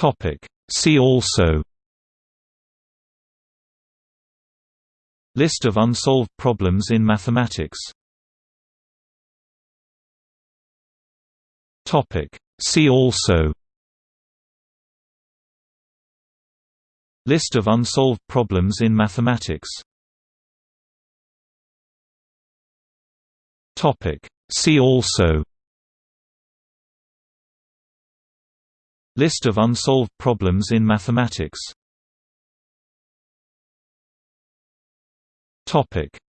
Topic. See also List of unsolved problems in mathematics Topic. See also List of unsolved problems in mathematics Topic. See also List of unsolved problems in mathematics.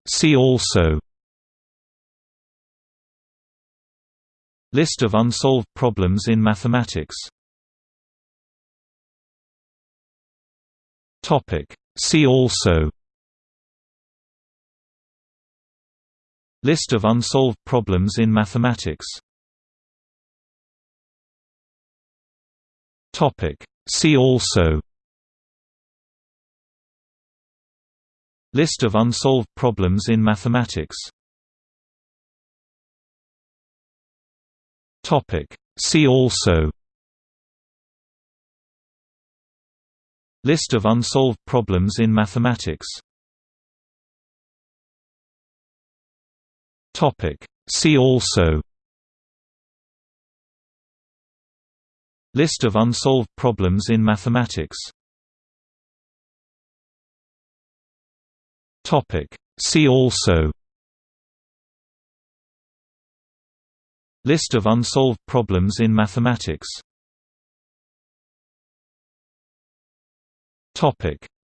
See also. List of unsolved problems in mathematics. See also. List of unsolved problems in mathematics Topic. See also List of unsolved problems in mathematics Topic. See also List of unsolved problems in mathematics Topic. See also List of unsolved problems in mathematics. See also. List of unsolved problems in mathematics.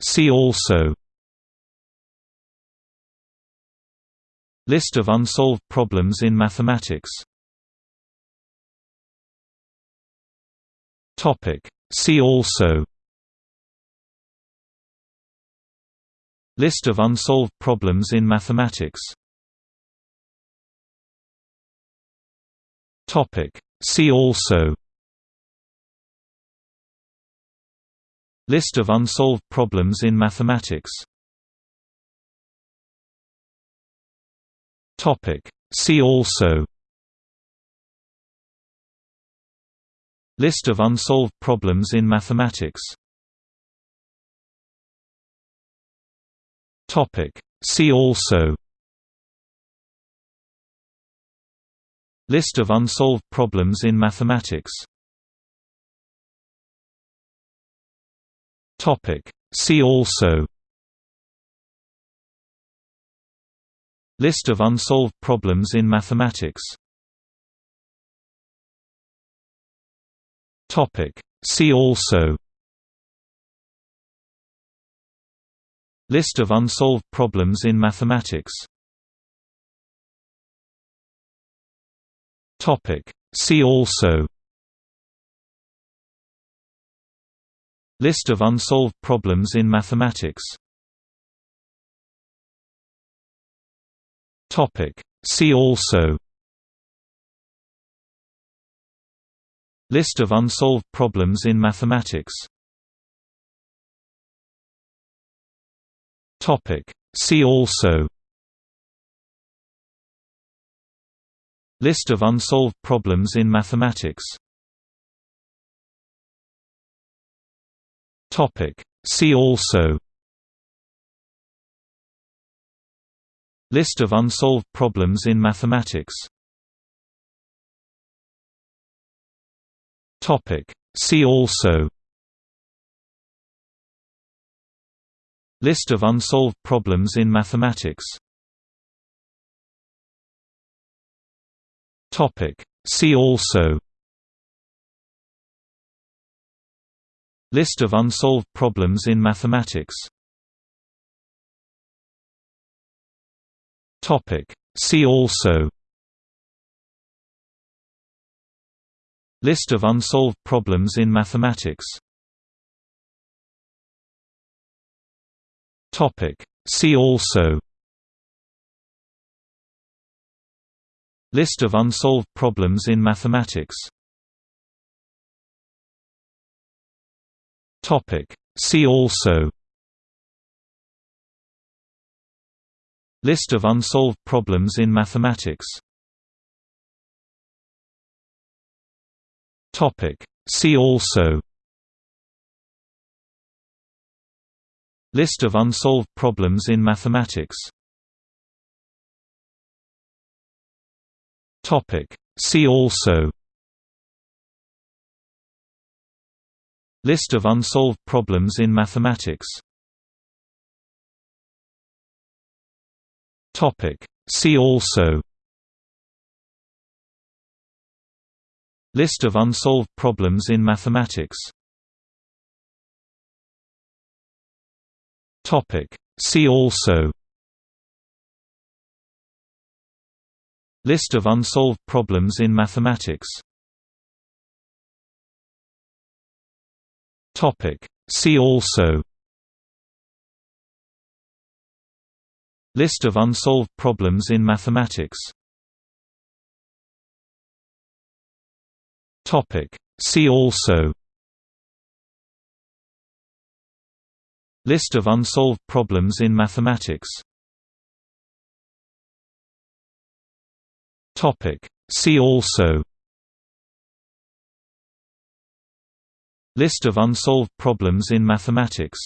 See also. List of unsolved problems in mathematics Topic. See also List of unsolved problems in mathematics Topic. See also List of unsolved problems in mathematics Topic. See also List of unsolved problems in mathematics. Topic. See also. List of unsolved problems in mathematics. Topic. See also. List of unsolved problems in mathematics Topic. See also List of unsolved problems in mathematics Topic. See also List of unsolved problems in mathematics Topic. See also List of unsolved problems in mathematics. See also. List of unsolved problems in mathematics. See also. List of unsolved problems in mathematics Topic. See also List of unsolved problems in mathematics Topic. See also List of unsolved problems in mathematics Topic. See also List of unsolved problems in mathematics. See also. List of unsolved problems in mathematics. See also. List of unsolved problems in mathematics Topic. See also List of unsolved problems in mathematics Topic. See also List of unsolved problems in mathematics Topic. See also List of unsolved problems in mathematics. See also. List of unsolved problems in mathematics. See also. List of unsolved problems in mathematics See also. List of unsolved problems in mathematics. Topic. See also. List of unsolved problems in mathematics